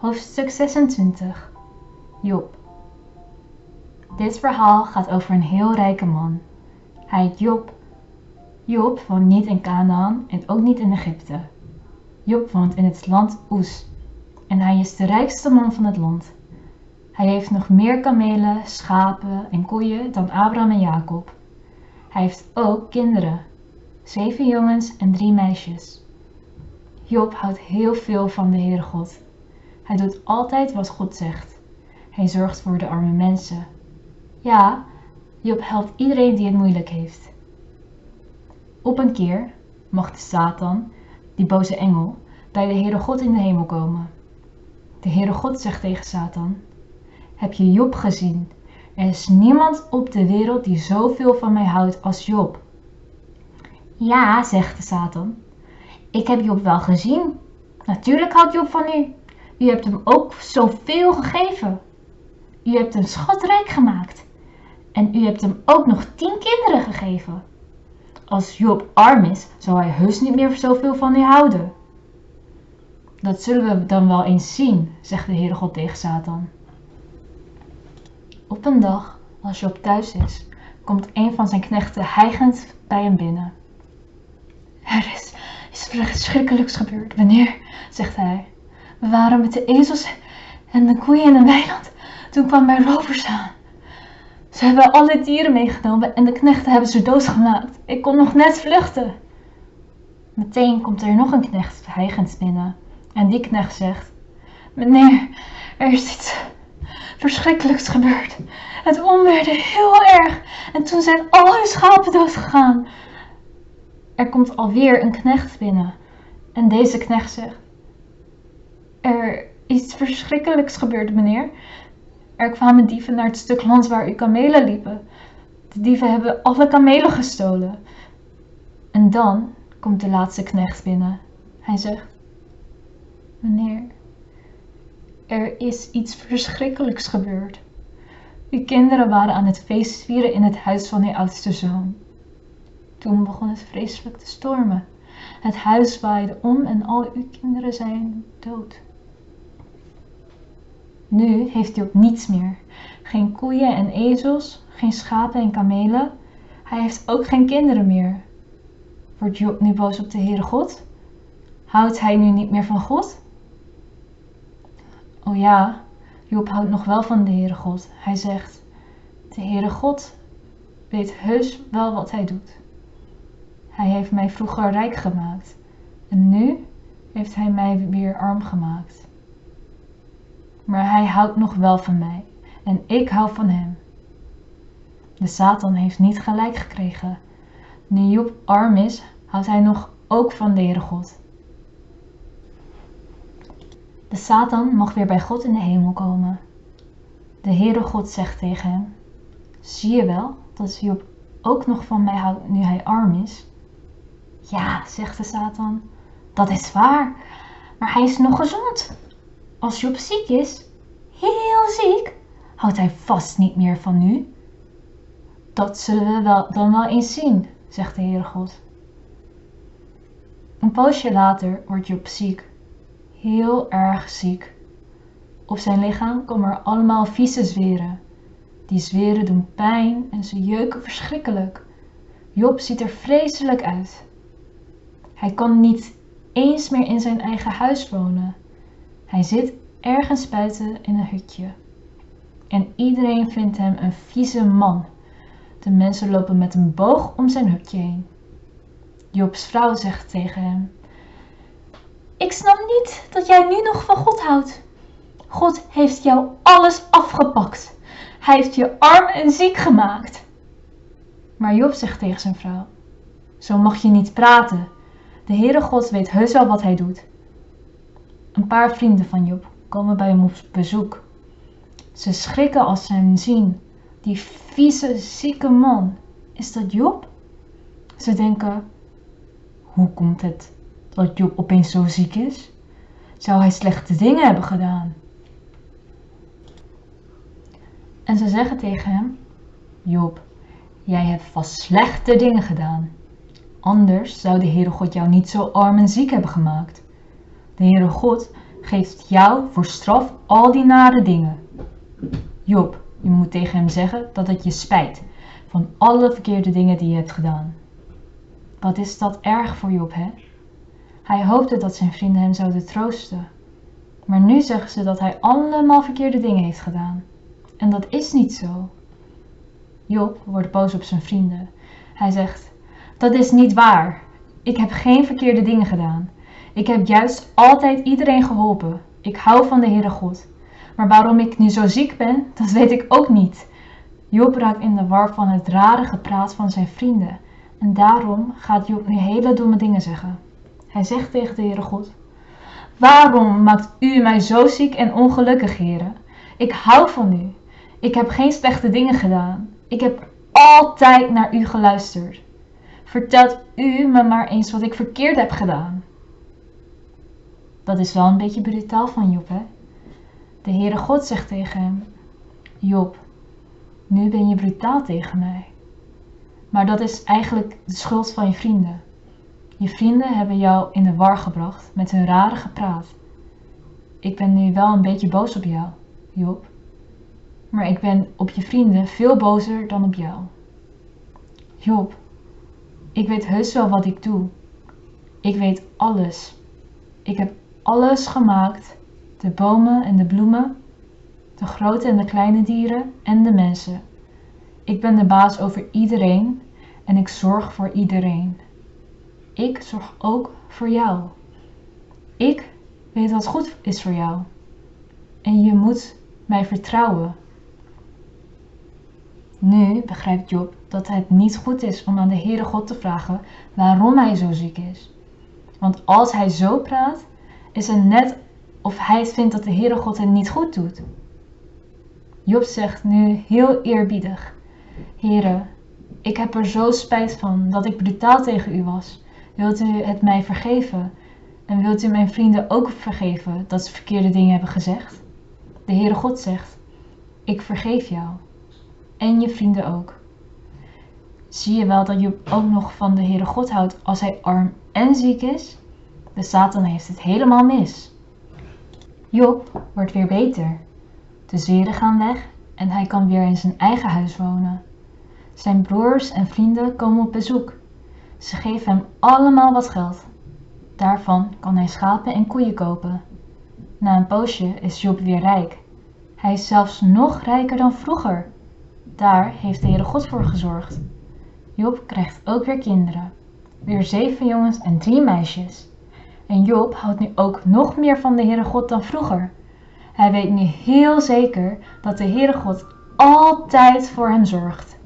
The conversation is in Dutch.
Hoofdstuk 26 Job Dit verhaal gaat over een heel rijke man. Hij heet Job. Job woont niet in Canaan en ook niet in Egypte. Job woont in het land Oes en hij is de rijkste man van het land. Hij heeft nog meer kamelen, schapen en koeien dan Abraham en Jacob. Hij heeft ook kinderen, zeven jongens en drie meisjes. Job houdt heel veel van de Heere God. Hij doet altijd wat God zegt. Hij zorgt voor de arme mensen. Ja, Job helpt iedereen die het moeilijk heeft. Op een keer mocht Satan, die boze engel, bij de Heere God in de hemel komen. De Heere God zegt tegen Satan: Heb je Job gezien? Er is niemand op de wereld die zoveel van mij houdt als Job. Ja, zegt de Satan. Ik heb Job wel gezien. Natuurlijk houdt Job van u. U hebt hem ook zoveel gegeven. U hebt hem schatrijk gemaakt. En u hebt hem ook nog tien kinderen gegeven. Als Job arm is, zal hij heus niet meer zoveel van u houden. Dat zullen we dan wel eens zien, zegt de Heere God tegen Satan. Op een dag, als Job thuis is, komt een van zijn knechten hijgend bij hem binnen. Er is iets verschrikkelijks gebeurd, meneer, zegt hij. We waren met de ezels en de koeien in een weiland. Toen kwamen er rovers aan. Ze hebben alle dieren meegenomen en de knechten hebben ze doodgemaakt. Ik kon nog net vluchten. Meteen komt er nog een knecht hijgend binnen. En die knecht zegt: Meneer, er is iets verschrikkelijks gebeurd. Het onweerde heel erg en toen zijn al hun schapen doodgegaan. Er komt alweer een knecht binnen. En deze knecht zegt: Er is iets verschrikkelijks gebeurd, meneer. Er kwamen dieven naar het stuk land waar uw kamelen liepen. De dieven hebben alle kamelen gestolen. En dan komt de laatste knecht binnen. Hij zegt: Meneer, er is iets verschrikkelijks gebeurd. Uw kinderen waren aan het feest vieren in het huis van uw oudste zoon. Toen begon het vreselijk te stormen. Het huis waaide om en al uw kinderen zijn dood. Nu heeft hij ook niets meer. Geen koeien en ezels, geen schapen en kamelen. Hij heeft ook geen kinderen meer. Wordt Job nu boos op de Heere God? Houdt hij nu niet meer van God? Oh ja, Job houdt nog wel van de Heere God. Hij zegt, de Heere God weet heus wel wat hij doet. Hij heeft mij vroeger rijk gemaakt en nu heeft hij mij weer arm gemaakt. Maar hij houdt nog wel van mij en ik hou van hem. De Satan heeft niet gelijk gekregen. Nu Job arm is, houdt hij nog ook van de Heere God. De Satan mag weer bij God in de hemel komen. De Heere God zegt tegen hem: Zie je wel dat Job ook nog van mij houdt nu hij arm is? Ja, zegt de Satan, dat is waar, maar hij is nog gezond. Als Job ziek is, heel ziek, houdt hij vast niet meer van u. Dat zullen we wel, dan wel eens zien, zegt de Heere God. Een poosje later wordt Job ziek, heel erg ziek. Op zijn lichaam komen er allemaal vieze zweren. Die zweren doen pijn en ze jeuken verschrikkelijk. Job ziet er vreselijk uit. Hij kan niet eens meer in zijn eigen huis wonen. Hij zit ergens buiten in een hutje. En iedereen vindt hem een vieze man. De mensen lopen met een boog om zijn hutje heen. Jobs vrouw zegt tegen hem: Ik snap niet dat jij nu nog van God houdt. God heeft jou alles afgepakt. Hij heeft je arm en ziek gemaakt. Maar Job zegt tegen zijn vrouw: Zo mag je niet praten. De Heere God weet heus wel wat hij doet. Een paar vrienden van Job komen bij hem op bezoek. Ze schrikken als ze hem zien. Die vieze, zieke man. Is dat Job? Ze denken: hoe komt het dat Job opeens zo ziek is? Zou hij slechte dingen hebben gedaan? En ze zeggen tegen hem: Job, jij hebt vast slechte dingen gedaan. Anders zou de Heere God jou niet zo arm en ziek hebben gemaakt. De Heere God geeft jou voor straf al die nare dingen. Job, je moet tegen hem zeggen dat het je spijt van alle verkeerde dingen die je hebt gedaan. Wat is dat erg voor Job, hè? Hij hoopte dat zijn vrienden hem zouden troosten. Maar nu zeggen ze dat hij allemaal verkeerde dingen heeft gedaan. En dat is niet zo. Job wordt boos op zijn vrienden. Hij zegt: Dat is niet waar. Ik heb geen verkeerde dingen gedaan. Ik heb juist altijd iedereen geholpen. Ik hou van de Heere God. Maar waarom ik nu zo ziek ben, dat weet ik ook niet. Job raakt in de war van het rare gepraat van zijn vrienden. En daarom gaat Job nu hele domme dingen zeggen. Hij zegt tegen de Heere God: Waarom maakt u mij zo ziek en ongelukkig, heren? Ik hou van u. Ik heb geen slechte dingen gedaan. Ik heb altijd naar u geluisterd. Vertelt u me maar eens wat ik verkeerd heb gedaan. Dat is wel een beetje brutaal van Job, hè? De Heere God zegt tegen hem: Job, nu ben je brutaal tegen mij. Maar dat is eigenlijk de schuld van je vrienden. Je vrienden hebben jou in de war gebracht met hun rare gepraat. Ik ben nu wel een beetje boos op jou, Job. Maar ik ben op je vrienden veel bozer dan op jou. Job, ik weet heus wel wat ik doe. Ik weet alles. Ik heb alles gemaakt: de bomen en de bloemen, de grote en de kleine dieren en de mensen. Ik ben de baas over iedereen en ik zorg voor iedereen. Ik zorg ook voor jou. Ik weet wat goed is voor jou. En je moet mij vertrouwen. Nu begrijpt Job dat het niet goed is om aan de Heere God te vragen waarom hij zo ziek is. Want als hij zo praat, is het net of hij vindt dat de Heere God het niet goed doet. Job zegt nu heel eerbiedig: Heere, ik heb er zo spijt van dat ik brutaal tegen u was. Wilt u het mij vergeven? En wilt u mijn vrienden ook vergeven dat ze verkeerde dingen hebben gezegd? De Heere God zegt: Ik vergeef jou. En je vrienden ook. Zie je wel dat je ook nog van de Heere God houdt als hij arm en ziek is? De Satan heeft het helemaal mis. Job wordt weer beter. De zweren gaan weg en hij kan weer in zijn eigen huis wonen. Zijn broers en vrienden komen op bezoek. Ze geven hem allemaal wat geld. Daarvan kan hij schapen en koeien kopen. Na een poosje is Job weer rijk. Hij is zelfs nog rijker dan vroeger. Daar heeft de Heere God voor gezorgd. Job krijgt ook weer kinderen. Weer zeven jongens en drie meisjes. En Job houdt nu ook nog meer van de Heere God dan vroeger. Hij weet nu heel zeker dat de Heere God altijd voor hem zorgt.